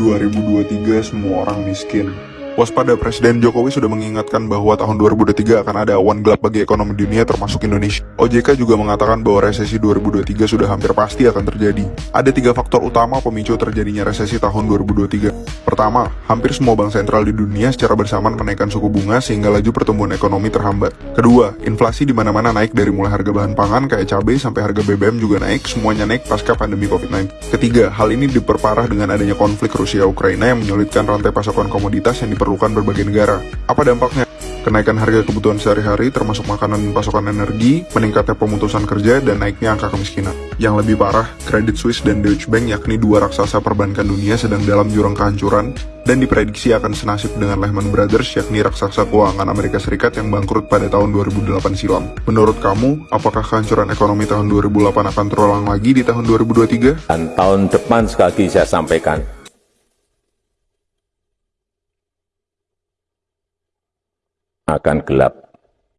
2023 semua orang miskin. Waspada Presiden Jokowi sudah mengingatkan bahwa tahun 2023 akan ada awan gelap bagi ekonomi dunia termasuk Indonesia. OJK juga mengatakan bahwa resesi 2023 sudah hampir pasti akan terjadi. Ada tiga faktor utama pemicu terjadinya resesi tahun 2023. Pertama, hampir semua bank sentral di dunia secara bersamaan menaikkan suku bunga sehingga laju pertumbuhan ekonomi terhambat. Kedua, inflasi di mana-mana naik dari mulai harga bahan pangan kayak cabai sampai harga BBM juga naik, semuanya naik pasca pandemi COVID-19. Ketiga, hal ini diperparah dengan adanya konflik Rusia-Ukraina yang menyulitkan rantai pasokan komoditas yang diperlukan berbagai negara. Apa dampaknya? Kenaikan harga kebutuhan sehari-hari termasuk makanan dan pasokan energi, meningkatnya pemutusan kerja, dan naiknya angka kemiskinan. Yang lebih parah, Credit Suisse dan Deutsche Bank yakni dua raksasa perbankan dunia sedang dalam jurang kehancuran dan diprediksi akan senasib dengan Lehman Brothers yakni raksasa keuangan Amerika Serikat yang bangkrut pada tahun 2008 silam. Menurut kamu, apakah kehancuran ekonomi tahun 2008 akan terulang lagi di tahun 2023? Dan tahun depan sekali saya sampaikan, akan gelap.